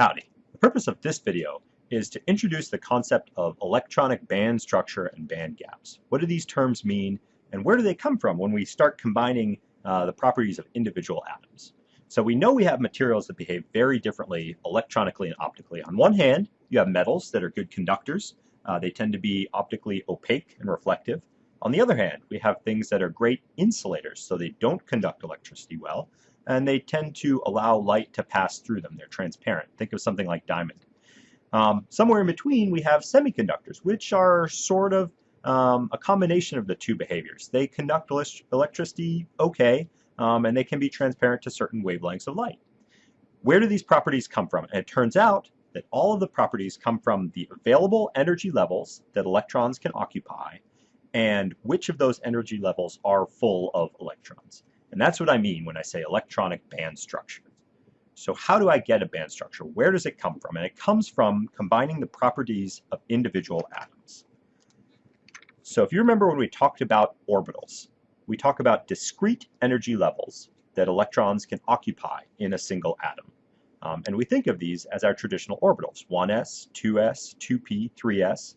Howdy. The purpose of this video is to introduce the concept of electronic band structure and band gaps. What do these terms mean and where do they come from when we start combining uh, the properties of individual atoms? So we know we have materials that behave very differently electronically and optically. On one hand, you have metals that are good conductors. Uh, they tend to be optically opaque and reflective. On the other hand, we have things that are great insulators, so they don't conduct electricity well, and they tend to allow light to pass through them. They're transparent. Think of something like diamond. Um, somewhere in between, we have semiconductors, which are sort of um, a combination of the two behaviors. They conduct electricity okay, um, and they can be transparent to certain wavelengths of light. Where do these properties come from? And it turns out that all of the properties come from the available energy levels that electrons can occupy and which of those energy levels are full of electrons. And that's what I mean when I say electronic band structure. So how do I get a band structure? Where does it come from? And it comes from combining the properties of individual atoms. So if you remember when we talked about orbitals, we talk about discrete energy levels that electrons can occupy in a single atom. Um, and we think of these as our traditional orbitals, 1s, 2s, 2p, 3s.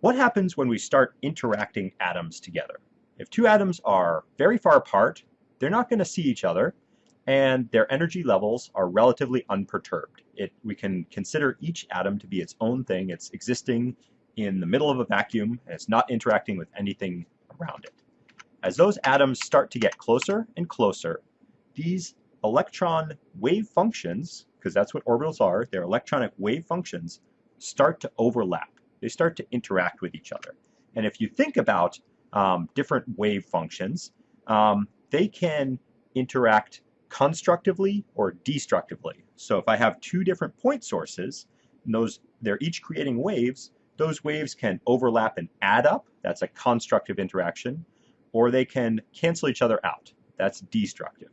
What happens when we start interacting atoms together? If two atoms are very far apart, they're not going to see each other, and their energy levels are relatively unperturbed. It, we can consider each atom to be its own thing. It's existing in the middle of a vacuum, and it's not interacting with anything around it. As those atoms start to get closer and closer, these electron wave functions, because that's what orbitals are, they're electronic wave functions, start to overlap. They start to interact with each other. And if you think about um, different wave functions, um, they can interact constructively or destructively. So if I have two different point sources, and those they're each creating waves, those waves can overlap and add up. That's a constructive interaction. Or they can cancel each other out. That's destructive.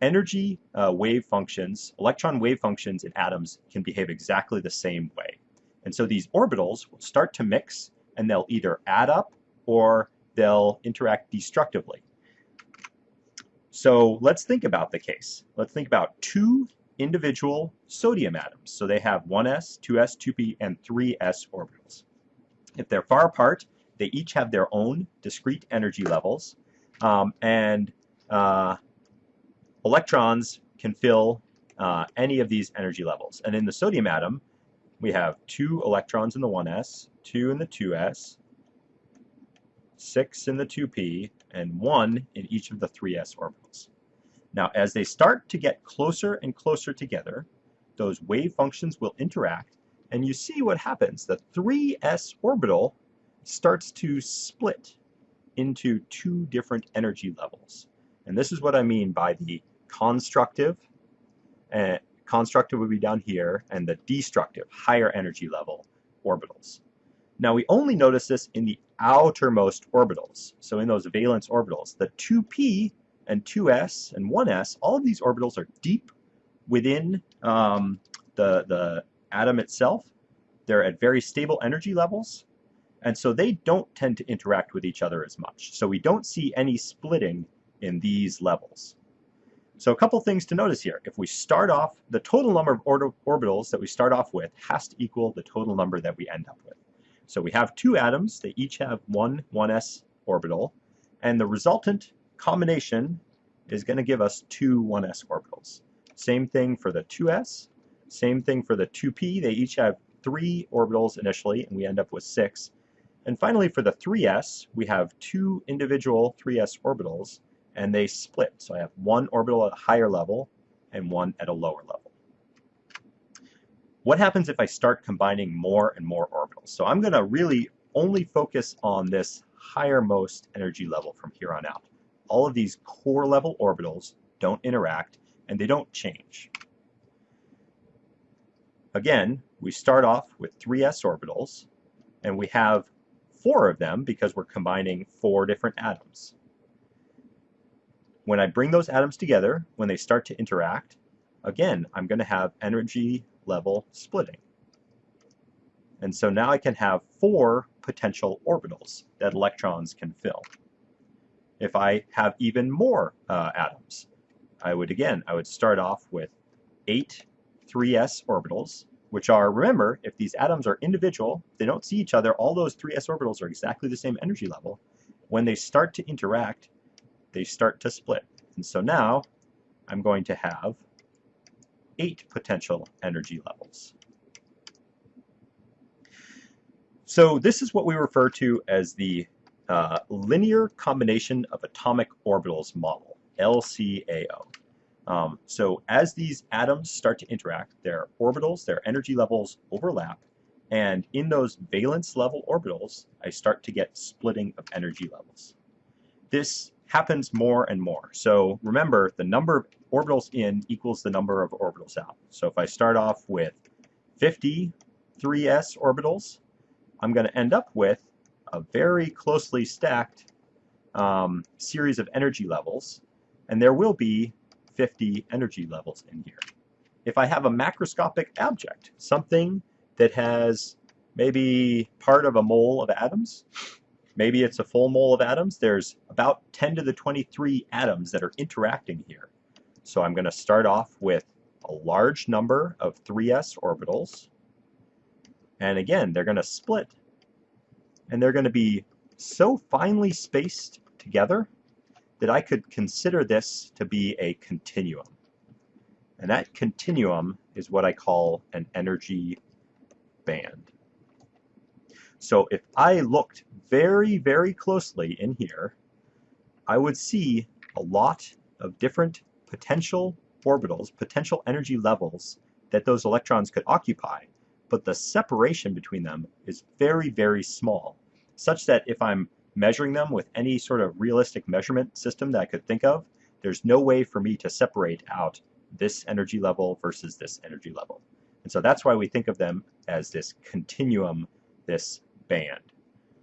Energy uh, wave functions, electron wave functions in atoms can behave exactly the same way. And so these orbitals will start to mix and they'll either add up or they'll interact destructively. So let's think about the case. Let's think about two individual sodium atoms. So they have 1s, 2s, 2p, and 3s orbitals. If they're far apart, they each have their own discrete energy levels, um, and uh, electrons can fill uh, any of these energy levels. And in the sodium atom, we have two electrons in the 1s, two in the 2s, 6 in the 2p, and 1 in each of the 3s orbitals. Now, as they start to get closer and closer together, those wave functions will interact, and you see what happens. The 3s orbital starts to split into two different energy levels. And this is what I mean by the constructive, uh, constructive would be down here, and the destructive, higher energy level orbitals. Now we only notice this in the outermost orbitals, so in those valence orbitals. The 2p and 2s and 1s, all of these orbitals are deep within um, the, the atom itself. They're at very stable energy levels, and so they don't tend to interact with each other as much. So we don't see any splitting in these levels. So a couple things to notice here. If we start off, the total number of orbitals that we start off with has to equal the total number that we end up with. So we have two atoms, they each have one 1s orbital, and the resultant combination is going to give us two 1s orbitals. Same thing for the 2s, same thing for the 2p, they each have three orbitals initially, and we end up with six. And finally for the 3s, we have two individual 3s orbitals, and they split. So I have one orbital at a higher level and one at a lower level. What happens if I start combining more and more orbitals? So I'm going to really only focus on this highermost energy level from here on out. All of these core level orbitals don't interact and they don't change. Again, we start off with 3s orbitals and we have four of them because we're combining four different atoms. When I bring those atoms together, when they start to interact, again, I'm going to have energy level splitting. And so now I can have four potential orbitals that electrons can fill. If I have even more uh, atoms, I would again, I would start off with eight 3s orbitals, which are, remember, if these atoms are individual, they don't see each other, all those 3s orbitals are exactly the same energy level. When they start to interact, they start to split. And so now I'm going to have eight potential energy levels. So this is what we refer to as the uh, linear combination of atomic orbitals model, LCAO. Um, so as these atoms start to interact, their orbitals, their energy levels overlap, and in those valence level orbitals, I start to get splitting of energy levels. This happens more and more. So remember, the number of orbitals in equals the number of orbitals out. So if I start off with 50 3s orbitals, I'm going to end up with a very closely stacked um, series of energy levels, and there will be 50 energy levels in here. If I have a macroscopic object, something that has maybe part of a mole of atoms, maybe it's a full mole of atoms, there's about 10 to the 23 atoms that are interacting here. So I'm going to start off with a large number of 3s orbitals, and again, they're going to split. And they're going to be so finely spaced together that I could consider this to be a continuum. And that continuum is what I call an energy band. So if I looked very, very closely in here, I would see a lot of different potential orbitals, potential energy levels that those electrons could occupy but the separation between them is very, very small, such that if I'm measuring them with any sort of realistic measurement system that I could think of, there's no way for me to separate out this energy level versus this energy level. And so that's why we think of them as this continuum, this band.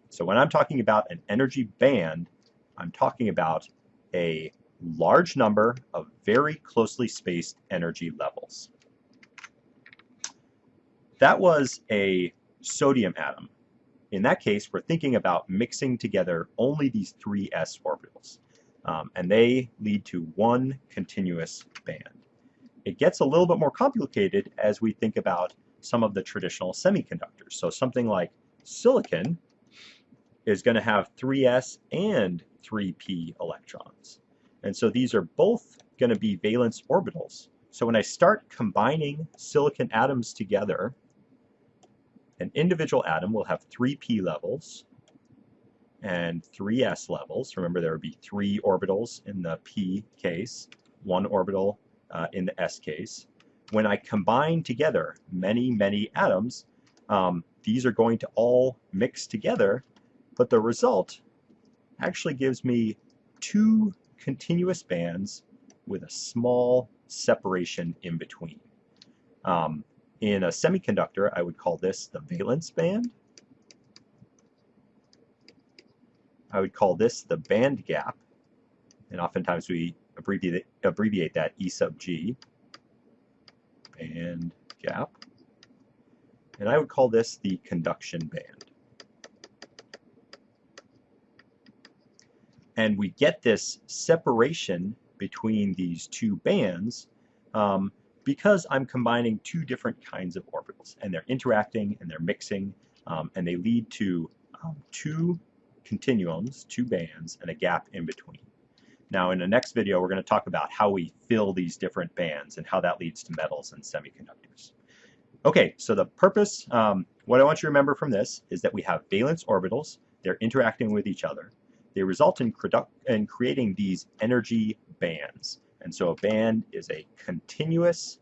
So when I'm talking about an energy band, I'm talking about a large number of very closely spaced energy levels. That was a sodium atom. In that case, we're thinking about mixing together only these three s orbitals, um, and they lead to one continuous band. It gets a little bit more complicated as we think about some of the traditional semiconductors. So something like silicon is going to have 3s and 3p electrons. And so these are both going to be valence orbitals. So when I start combining silicon atoms together, an individual atom will have three p levels and three s levels. Remember, there would be three orbitals in the p case, one orbital uh, in the s case. When I combine together many, many atoms, um, these are going to all mix together, but the result actually gives me two continuous bands with a small separation in between. Um, in a semiconductor, I would call this the valence band. I would call this the band gap, and oftentimes we abbreviate, abbreviate that E sub G, band gap. And I would call this the conduction band. And we get this separation between these two bands um, because I'm combining two different kinds of orbitals and they're interacting and they're mixing um, and they lead to um, two continuums, two bands, and a gap in between. Now in the next video we're going to talk about how we fill these different bands and how that leads to metals and semiconductors. Okay, so the purpose, um, what I want you to remember from this is that we have valence orbitals, they're interacting with each other. They result in, in creating these energy bands. And so a band is a continuous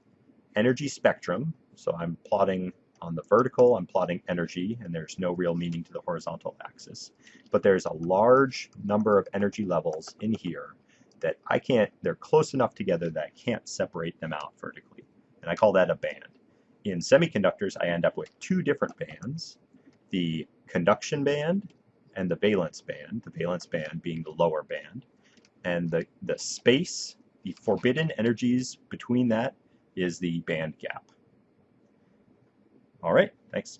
energy spectrum. So I'm plotting on the vertical, I'm plotting energy, and there's no real meaning to the horizontal axis. But there's a large number of energy levels in here that I can't, they're close enough together that I can't separate them out vertically. And I call that a band. In semiconductors, I end up with two different bands, the conduction band and the valence band, the valence band being the lower band. And the, the space the forbidden energies between that is the band gap. All right, thanks.